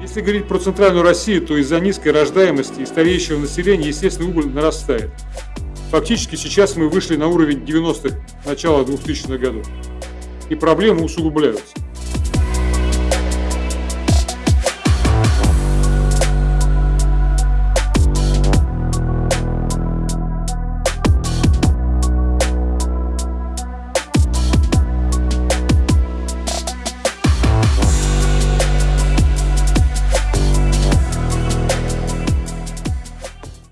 Если говорить про центральную Россию, то из-за низкой рождаемости и стареющего населения, естественно, убыль нарастает. Фактически сейчас мы вышли на уровень 90-х, начала 2000-х годов. И проблемы усугубляются.